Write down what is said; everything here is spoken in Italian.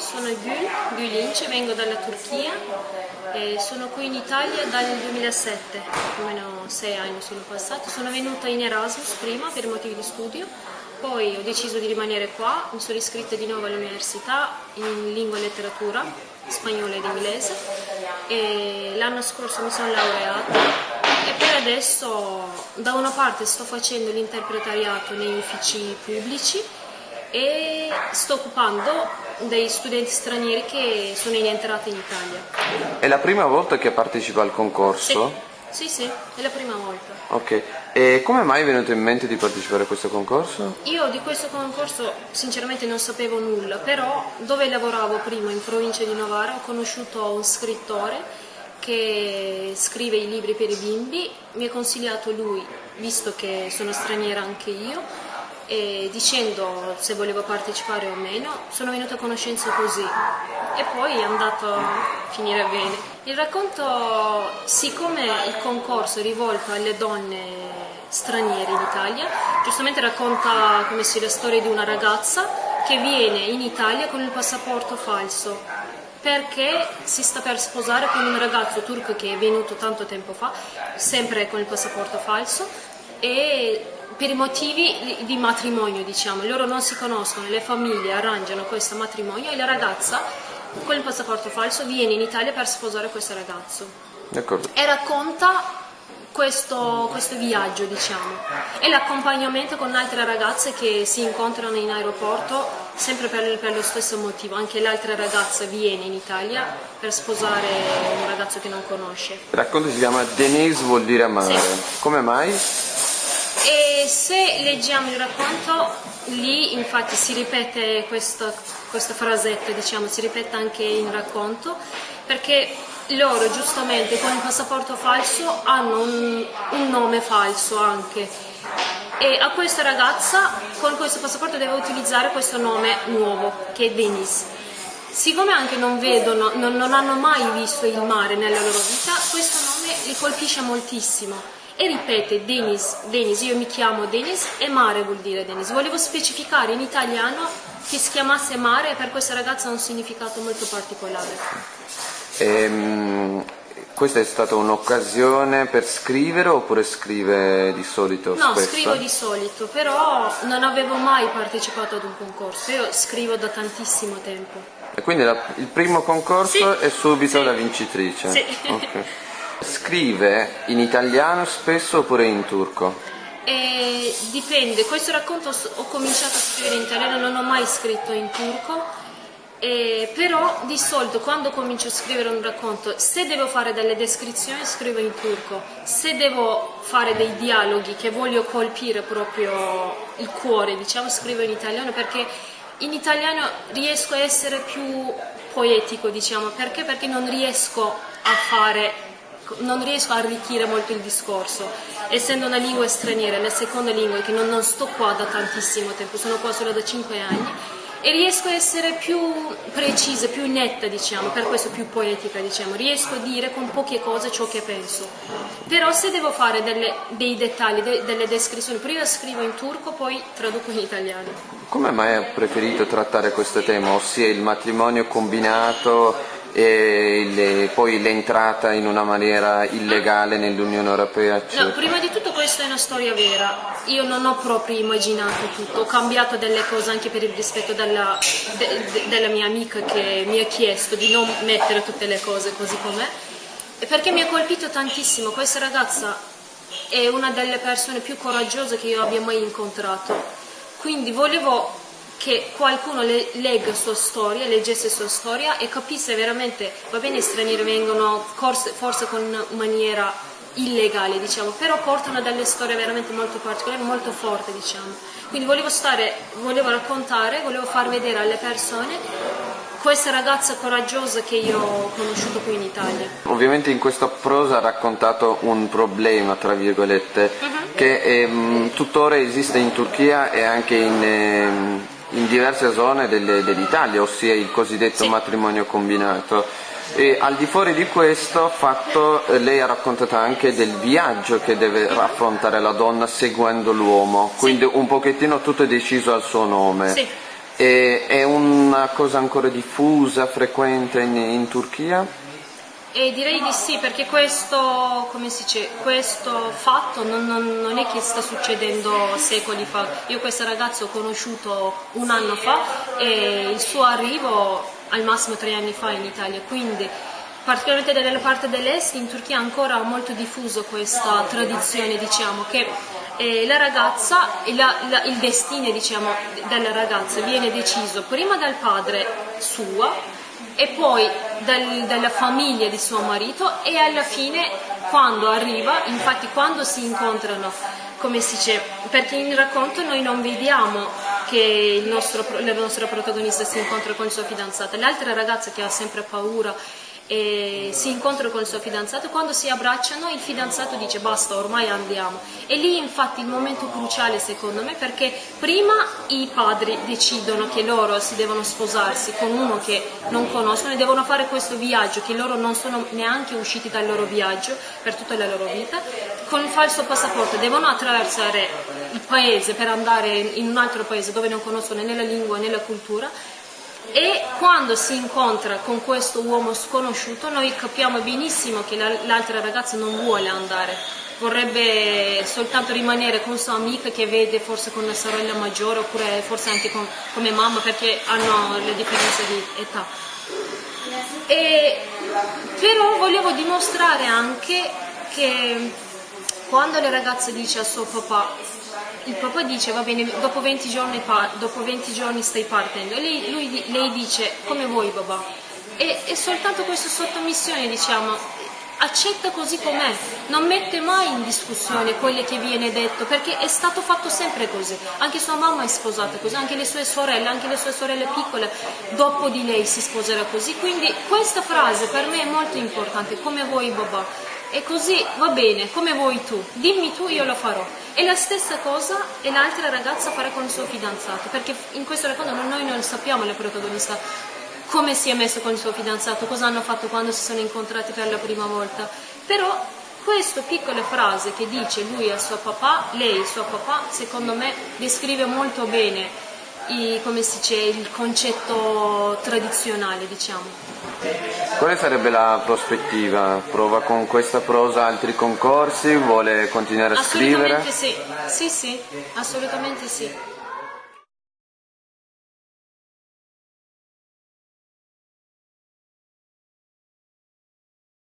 sono Gül, Gül Ince, vengo dalla Turchia e sono qui in Italia dal 2007, più o meno sei anni sono passati. Sono venuta in Erasmus prima per motivi di studio, poi ho deciso di rimanere qua, mi sono iscritta di nuovo all'università in lingua e letteratura, spagnolo ed inglese e l'anno scorso mi sono laureata e per adesso da una parte sto facendo l'interpretariato nei uffici pubblici e sto occupando dei studenti stranieri che sono in entrata in Italia. È la prima volta che partecipa al concorso? Sì, sì, sì è la prima volta. Ok, e come mai è venuto in mente di partecipare a questo concorso? Io di questo concorso sinceramente non sapevo nulla, però dove lavoravo prima in provincia di Novara ho conosciuto un scrittore che scrive i libri per i bimbi, mi ha consigliato lui, visto che sono straniera anche io, e dicendo se volevo partecipare o meno, sono venuta a conoscenza così e poi è andato a finire bene. Il racconto, siccome il concorso è rivolto alle donne straniere in Italia, giustamente racconta come sia la storia di una ragazza che viene in Italia con il passaporto falso perché si sta per sposare con un ragazzo turco che è venuto tanto tempo fa, sempre con il passaporto falso e per i motivi di matrimonio, diciamo, loro non si conoscono, le famiglie arrangiano questo matrimonio e la ragazza con il passaporto falso viene in Italia per sposare questo ragazzo. E racconta questo, questo, viaggio, diciamo, e l'accompagnamento con altre ragazze che si incontrano in aeroporto sempre per, per lo stesso motivo. Anche l'altra ragazza viene in Italia per sposare un ragazzo che non conosce. Il racconto si chiama Denise vuol dire amare. Sì. Come mai? E se leggiamo il racconto, lì infatti si ripete questa, questa frasetta, diciamo, si ripete anche in racconto, perché loro giustamente con il passaporto falso hanno un, un nome falso anche e a questa ragazza con questo passaporto deve utilizzare questo nome nuovo che è Denise. Siccome anche non vedono, non, non hanno mai visto il mare nella loro vita, questo nome li colpisce moltissimo e ripete Denis, Denis, io mi chiamo Denis e mare vuol dire Denis. Volevo specificare in italiano che si chiamasse mare per questa ragazza ha un significato molto particolare. Ehm, questa è stata un'occasione per scrivere oppure scrive di solito? No, spesso? scrivo di solito, però non avevo mai partecipato ad un concorso, io scrivo da tantissimo tempo. E quindi la, il primo concorso sì, è subito sì, la vincitrice? Sì. Okay. Scrive in italiano spesso oppure in turco? Eh, dipende, questo racconto ho cominciato a scrivere in italiano, non ho mai scritto in turco, eh, però di solito quando comincio a scrivere un racconto, se devo fare delle descrizioni scrivo in turco, se devo fare dei dialoghi che voglio colpire proprio il cuore, diciamo, scrivo in italiano perché in italiano riesco a essere più poetico, diciamo, perché? Perché non riesco a fare non riesco a arricchire molto il discorso, essendo una lingua straniera, la seconda lingua, che non, non sto qua da tantissimo tempo, sono qua solo da 5 anni, e riesco a essere più precisa, più netta, diciamo, per questo più poetica, diciamo, riesco a dire con poche cose ciò che penso. Però se devo fare delle, dei dettagli, de, delle descrizioni, prima scrivo in turco, poi traduco in italiano. Come mai hai preferito trattare questo tema, ossia il matrimonio combinato e le, poi l'entrata in una maniera illegale nell'Unione Europea? No, prima di tutto questa è una storia vera, io non ho proprio immaginato tutto, ho cambiato delle cose anche per il rispetto della, de, de, della mia amica che mi ha chiesto di non mettere tutte le cose così com'è, perché mi ha colpito tantissimo, questa ragazza è una delle persone più coraggiose che io abbia mai incontrato, quindi volevo che qualcuno le, legga sua storia, leggesse sua storia e capisse veramente, va bene i stranieri vengono forse, forse con maniera illegale diciamo, però portano delle storie veramente molto particolari, molto forti diciamo. Quindi volevo stare, volevo raccontare, volevo far vedere alle persone questa ragazza coraggiosa che io ho conosciuto qui in Italia. Ovviamente in questa prosa ha raccontato un problema, tra virgolette, uh mhm. -huh. che mh, tuttora esiste in Turchia e anche in... Eh, in diverse zone dell'Italia, ossia il cosiddetto sì. matrimonio combinato. E al di fuori di questo fatto eh, lei ha raccontato anche del viaggio che deve affrontare la donna seguendo l'uomo, quindi sì. un pochettino tutto è deciso al suo nome. Sì. E, è una cosa ancora diffusa, frequente in, in Turchia? E direi di sì, perché questo, dice, questo fatto non, non, non, è che sta succedendo secoli fa. Io questa ragazza ho conosciuto un anno fa e il suo arrivo al massimo tre anni fa in Italia, quindi particolarmente nella parte dell'est in Turchia è ancora molto diffuso questa tradizione, diciamo, che eh, la ragazza, la, la, il destino diciamo, della ragazza viene deciso prima dal padre suo e poi dal, dalla famiglia di suo marito e alla fine quando arriva, infatti quando si incontrano, come si dice, perché in racconto noi non vediamo che nostro, la nostra protagonista si incontra con il suo fidanzato, l'altra ragazza che ha sempre paura e si incontra con il suo fidanzato, quando si abbracciano il fidanzato dice basta ormai andiamo. E lì infatti il momento cruciale secondo me perché prima i padri decidono che loro si devono sposarsi con uno che non conoscono e devono fare questo viaggio che loro non sono neanche usciti dal loro viaggio per tutta la loro vita con il falso passaporto. Devono attraversare il paese per andare in un altro paese dove non conoscono né la lingua né la cultura e quando si incontra con questo uomo sconosciuto noi capiamo benissimo che l'altra ragazza non vuole andare, vorrebbe soltanto rimanere con sua amica che vede forse con una sorella maggiore oppure forse anche con, come mamma perché hanno le differenze di età. E, però volevo dimostrare anche che quando la ragazza dice a suo papà il papà dice va bene dopo 20 giorni, dopo 20 giorni stai partendo. E lei, lui, lei dice come vuoi papà? E, e soltanto questa sottomissione diciamo accetta così com'è, non mette mai in discussione quello che viene detto, perché è stato fatto sempre così, anche sua mamma è sposata così, anche le sue sorelle, anche le sue sorelle piccole dopo di lei si sposerà così, quindi questa frase per me è molto importante, come vuoi babà, e così va bene, come vuoi tu, dimmi tu io lo farò. E la stessa cosa e l'altra ragazza farà con il suo fidanzato, perché in questo racconto noi non sappiamo la protagonista come si è messo con il suo fidanzato, cosa hanno fatto quando si sono incontrati per la prima volta. Però questa piccola frase che dice lui al suo papà, lei il suo papà, secondo me descrive molto bene i, come si dice, il concetto tradizionale, diciamo. Quale sarebbe la prospettiva? Prova con questa prosa altri concorsi? Vuole continuare a scrivere? Assolutamente sì, sì, sì, assolutamente sì.